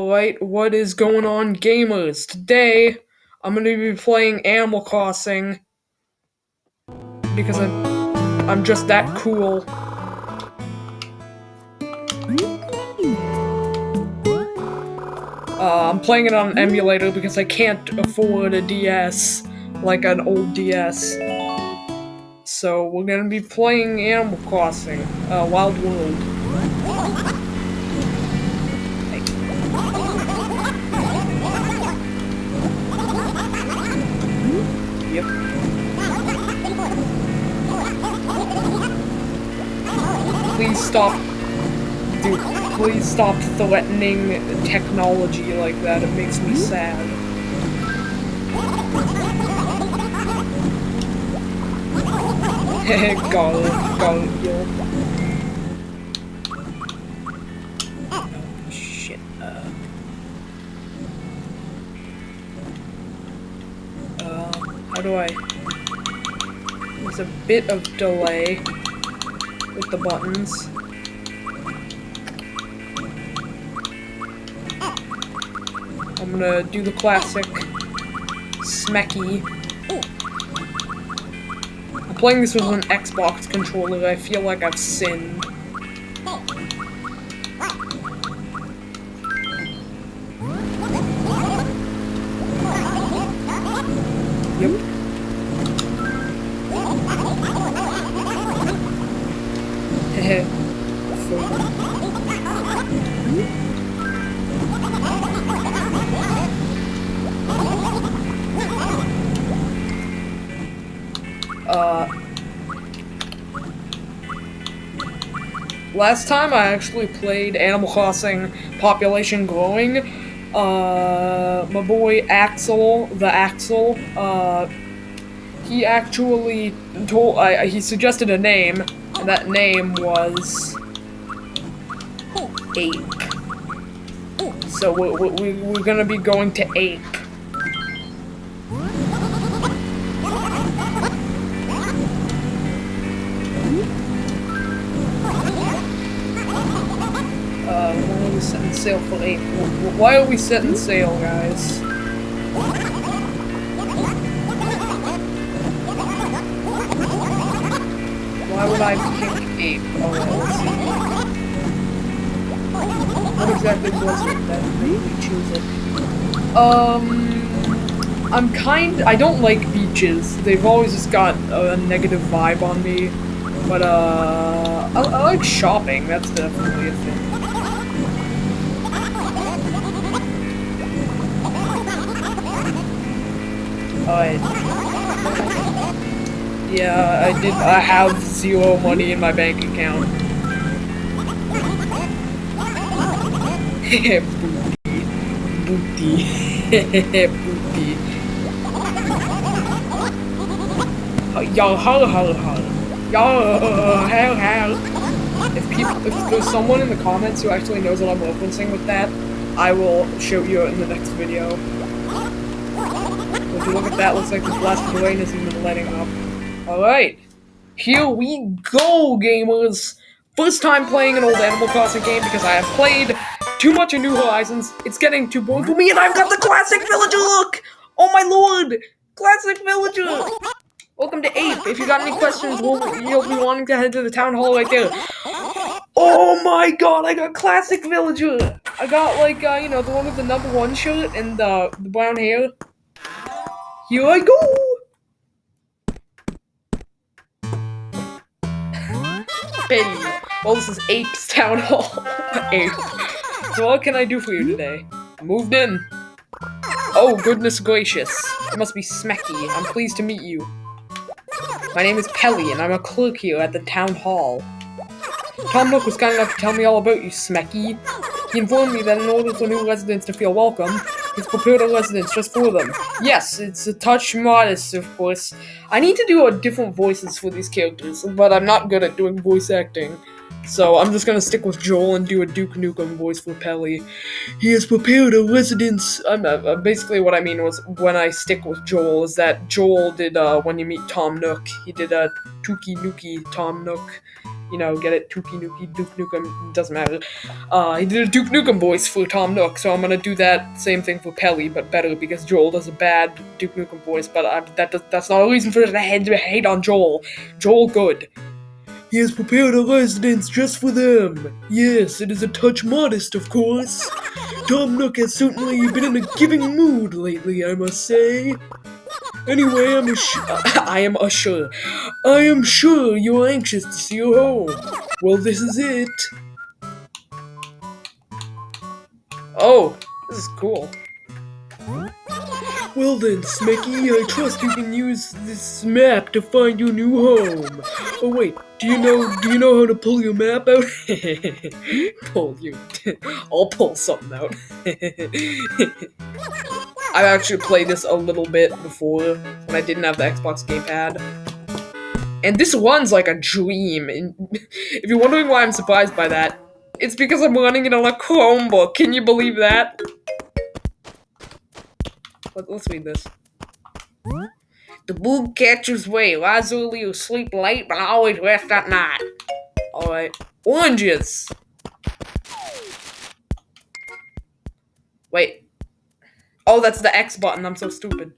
Alright, what is going on, gamers? Today, I'm gonna be playing Animal Crossing because I'm, I'm just that cool. Uh, I'm playing it on an emulator because I can't afford a DS like an old DS. So we're gonna be playing Animal Crossing, uh, Wild World. Please stop. Dude, please stop threatening technology like that. It makes me sad. garlic, garlic, yo. Do I... There's a bit of delay with the buttons. I'm gonna do the classic smecky. I'm playing this with an Xbox controller, I feel like I've sinned. Last time I actually played Animal Crossing Population Growing, uh, my boy Axel, the Axel, uh, he actually told, uh, he suggested a name, and that name was Ape. So we, we, we're gonna be going to Ape. Sail for? Wh- Why are we setting sail, guys? Why would I pick Ape? Oh, see. What exactly was it that made me choose it? Um, I'm kind. I don't like beaches. They've always just got a negative vibe on me. But uh, I, I like shopping. That's definitely a thing. Alright. Yeah, I did. I have zero money in my bank account. booty, booty, booty. Yo, ho, ho, ho. Yo, ho, ho. If people, if there's someone in the comments who actually knows what I'm referencing with that, I will show you in the next video. Would you look at that? Looks like this last rain isn't even letting up. Alright. Here we go, gamers! First time playing an old Animal Crossing game because I have played too much of New Horizons. It's getting too boring for me, and I've got the classic villager look! Oh my lord! Classic villager! Welcome to Ape. If you got any questions, we'll, you'll be wanting to head to the town hall right there. Oh my god, I got classic villager! I got like, uh, you know, the one with the number one shirt and the, the brown hair. Here I go! Well, this is Ape's Town Hall. Ape. So what can I do for you today? Moved in. Oh, goodness gracious. You must be Smecky. I'm pleased to meet you. My name is Pelly, and I'm a clerk here at the town hall. Tom Nook was kind enough to tell me all about you, Smecky. He informed me that in order for new residents to feel welcome, prepared a residence just for them. Yes, it's a touch modest, of course. I need to do a different voices for these characters, but I'm not good at doing voice acting. So I'm just gonna stick with Joel and do a Duke Nukem voice for Pelly. He has prepared a residence. Um, uh, basically, what I mean was when I stick with Joel is that Joel did uh, when you meet Tom Nook. He did a Tuki Nuki Tom Nook, you know, get it, Tuki Nuki, Duke Nukem, doesn't matter. Uh, he did a Duke Nukem voice for Tom Nook, so I'm gonna do that same thing for Pelly, but better because Joel does a bad Duke Nukem voice. But I, that does, that's not a reason for us to hate on Joel. Joel, good. He has prepared a residence just for them. Yes, it is a touch modest, of course. Tom Nook has certainly been in a giving mood lately, I must say. Anyway, I'm I am sure. I am sure you're anxious to see your home. Well, this is it. Oh, this is cool. Well then, Smecky, I trust you can use this map to find your new home. Oh wait, do you know do you know how to pull your map out? pull you. I'll pull something out. I've actually played this a little bit before when I didn't have the Xbox gamepad. And this one's like a dream. And if you're wondering why I'm surprised by that, it's because I'm running it on a Chromebook. Can you believe that? Let, us read this. The moon catches way. Rise early or sleep late, but I always rest at night. Alright. Oranges! Wait. Oh, that's the X button. I'm so stupid.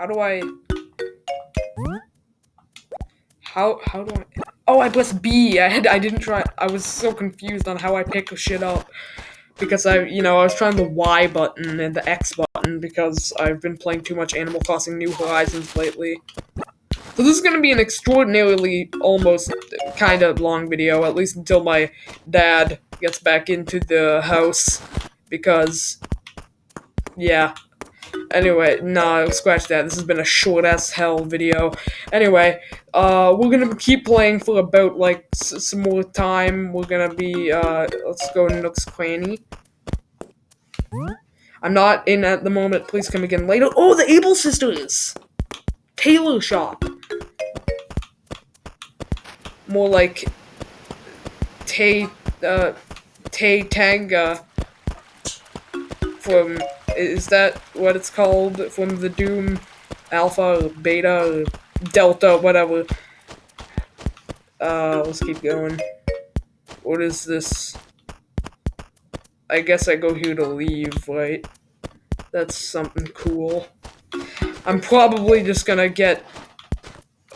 How do I... How, how do I... Oh, I pressed B. I had, I didn't try... I was so confused on how I pick shit up. Because I, you know, I was trying the Y button and the X button because I've been playing too much Animal Crossing New Horizons lately. So this is going to be an extraordinarily, almost, kind of long video, at least until my dad gets back into the house, because, yeah. Anyway, no, scratch that. This has been a short as hell video. Anyway, uh, we're gonna keep playing for about, like, some more time. We're gonna be, uh, let's go Nook's Cranny. I'm not in at the moment. Please come again later. Oh, the Able Sisters! Tailor shop more like Tay uh Tay Tanga from is that what it's called from the Doom Alpha or Beta or Delta whatever. Uh let's keep going. What is this? I guess I go here to leave, right? That's something cool. I'm probably just gonna get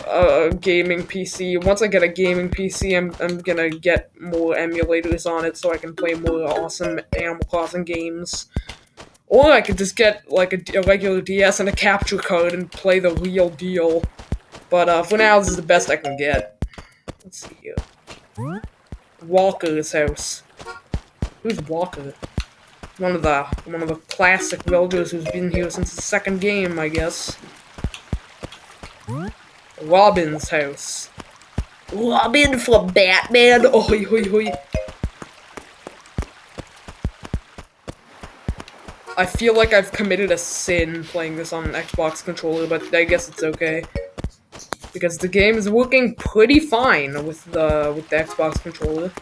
a gaming PC. Once I get a gaming PC, I'm, I'm gonna get more emulators on it so I can play more awesome Animal Crossing games. Or I could just get like a, a regular DS and a capture card and play the real deal. But uh, for now, this is the best I can get. Let's see here. Walker's house. Who's Walker? One of the one of the classic villagers who's been here since the second game, I guess. Robin's house. Robin from Batman. Oi, oi, oi. I feel like I've committed a sin playing this on an Xbox controller, but I guess it's okay. Because the game is working pretty fine with the with the Xbox controller.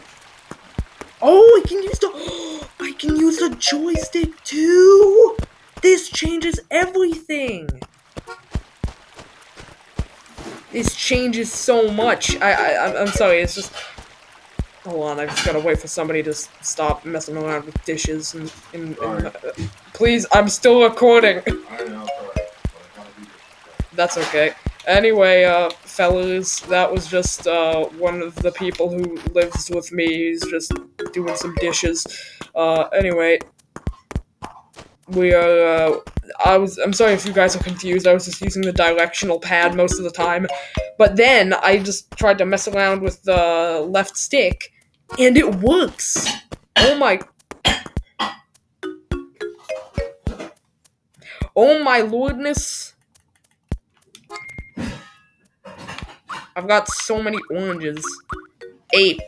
Oh, I can use the I can use a joystick too. This changes everything. This changes so much. I, I, I'm sorry, it's just... Hold on, I just gotta wait for somebody to stop messing around with dishes and... and, and uh, please, I'm still recording! That's okay. Anyway, uh, fellas, that was just, uh, one of the people who lives with me. He's just doing some dishes. Uh, anyway, we are, uh, I was, I'm sorry if you guys are confused, I was just using the directional pad most of the time, but then I just tried to mess around with the left stick, and it works! Oh my... Oh my lordness! I've got so many oranges. Ape.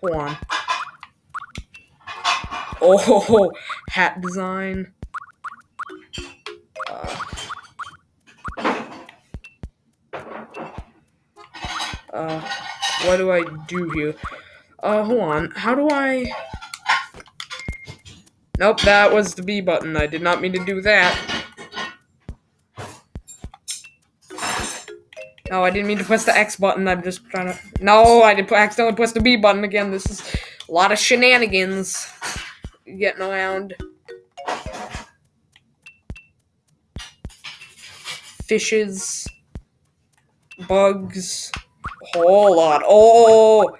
Hold on. Oh, hat design. Uh, uh, what do I do here? Uh, hold on. How do I... Nope, that was the B button. I did not mean to do that. No, I didn't mean to press the X button. I'm just trying to. No, I did accidentally press the B button again. This is a lot of shenanigans getting around. Fishes, bugs, whole lot. Oh.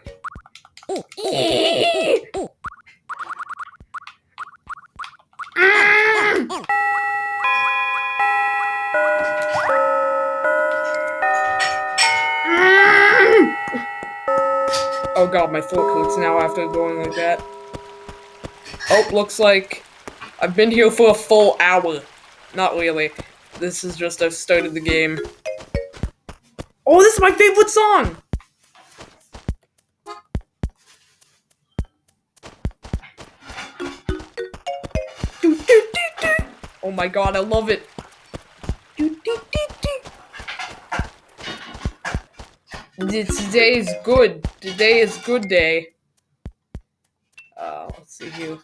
Oh god, my throat hurts now after going like that. Oh, looks like I've been here for a full hour. Not really. This is just I've started the game. Oh, this is my favorite song! Oh my god, I love it. Today is good. Today is good day. Uh, let's see here.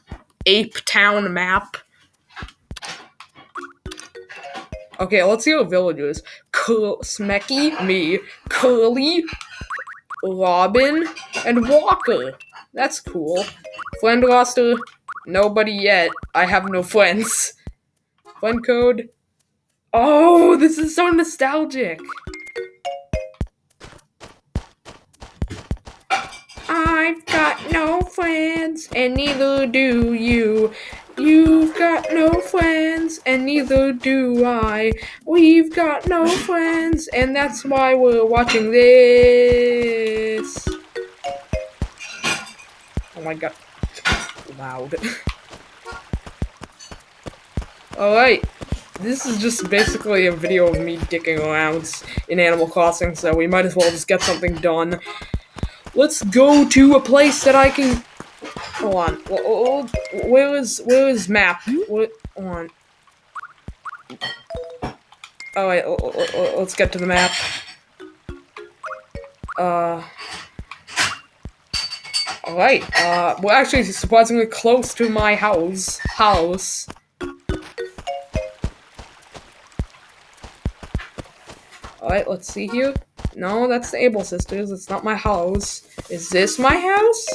Ape Town map. Okay, let's see what villagers. Cur Smecky, me, Curly, Robin, and Walker. That's cool. Friend roster, nobody yet. I have no friends. Friend code. Oh, this is so nostalgic. I've got no friends, and neither do you. You've got no friends, and neither do I. We've got no friends, and that's why we're watching this. Oh my god. Loud. Alright. This is just basically a video of me dicking around in Animal Crossing, so we might as well just get something done. Let's go to a place that I can. Hold on. Where is where is map? What on? Oh wait. Let's get to the map. Uh. Alright, uh, we're actually surprisingly close to my house. House. Alright, let's see here. No, that's the Able Sisters. It's not my house. Is this my house?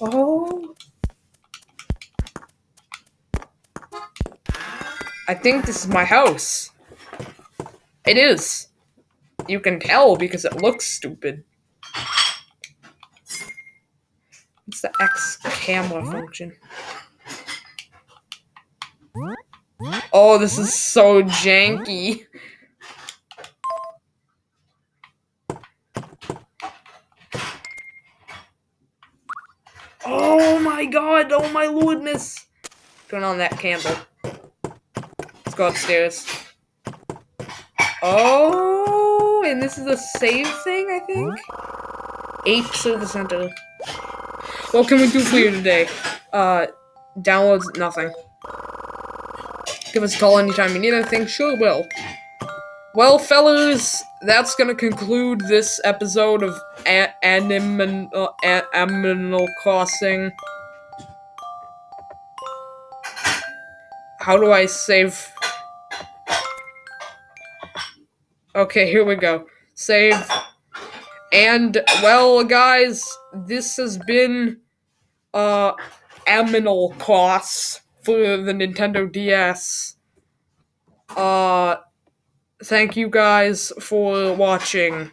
Oh. I think this is my house. It is. You can tell because it looks stupid. It's the X camera function. Oh, this is so janky. Oh my god, oh my lordness. Turn on that candle. Let's go upstairs. Oh, and this is a save thing, I think? Apes of the center. What can we do for you today? Uh, downloads nothing. Give us a call anytime you need anything. Sure will. Well, fellas, that's gonna conclude this episode of Animal, uh, Animal Crossing. How do I save? Okay, here we go. Save. And, well, guys, this has been, uh, Aminal Cross for the Nintendo DS. Uh, thank you guys for watching.